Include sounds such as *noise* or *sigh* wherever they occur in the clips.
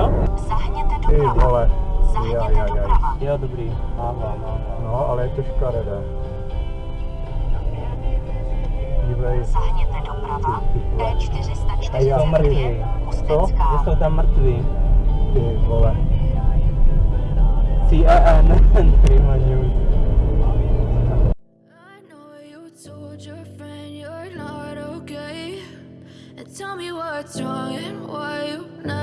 jo? Zahněte doprava. Ty vole. Zahněte jaj, doprava. Jo, dobrý. Mává, mává. No, ale je to škaredé. Dívej. Zahněte doprava. D442. Co? Jsou tam mrtví. Ty vole. E CNN. Ty news. *laughs* Tell me what's wrong and why you not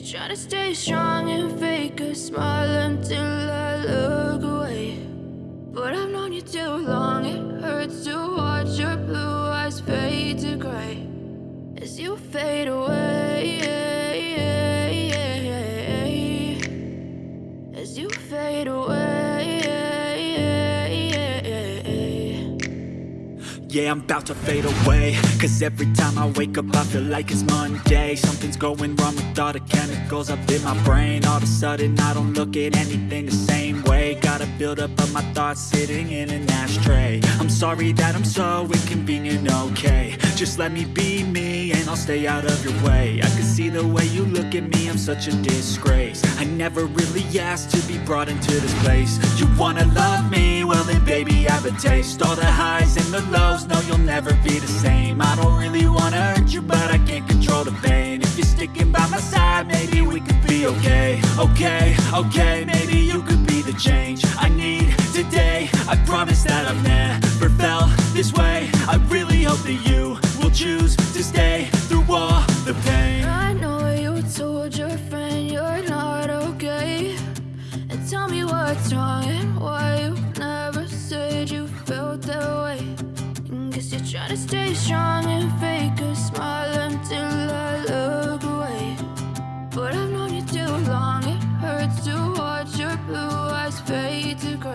you're to stay strong and fake a smile until I look away. But I've known you too long, it hurts to watch your blue eyes fade to gray as you fade away. Yeah, I'm about to fade away. Cause every time I wake up I feel like it's Monday. Something's going wrong with all the chemicals up in my brain. All of a sudden I don't look at anything the same way. Gotta build up of my thoughts sitting in an ashtray. I'm sorry that I'm so inconvenient, okay. Just let me be me and I'll stay out of your way. I can see the way you look at me, I'm such a disgrace. I never really asked to be brought into this place. You wanna love me? Well then baby I have a taste. All the highs and the lows, no you'll never be the same. I don't really wanna hurt you but I can't control the pain. If you're sticking by my side maybe we could be okay. Okay, okay, maybe you could be the change I need today. I promise that I've never felt this way. I really hope that you will choose to stay through all the pain. I know you told your friend you're not okay. And tell me what's wrong and why you never said you felt that way. You're trying to stay strong and fake a smile until I look away. But I've known you too long, it hurts to watch your blue eyes fade to gray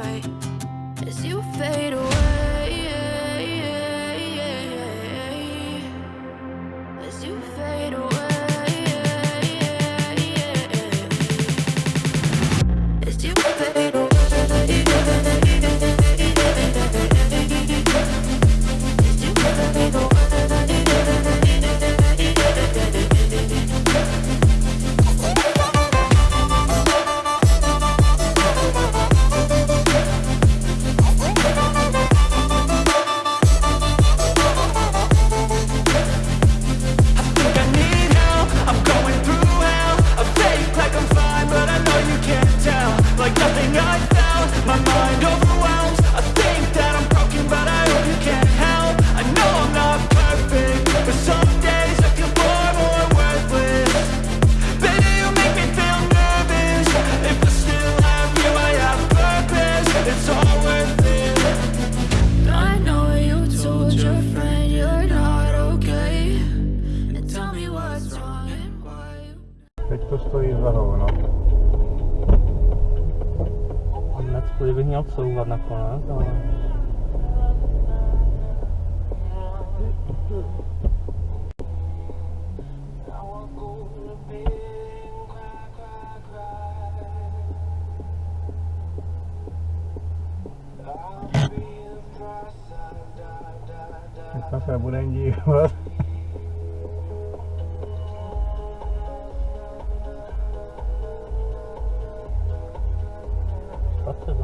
Teď to stojí za hovno. Konec, bych měl couvat nakonec, ale... Dneska se budeme dívat.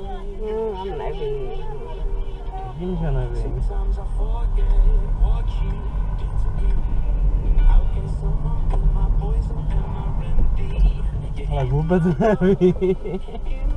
Hum, I'm not reading it. You can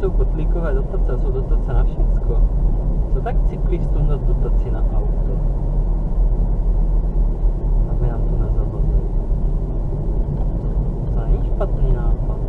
jsou kotlíkové dotace, jsou dotace na všecko. Co tak cyklistům dát dotaci na auto? Aby nám to nezavazili. To není špatný nápad.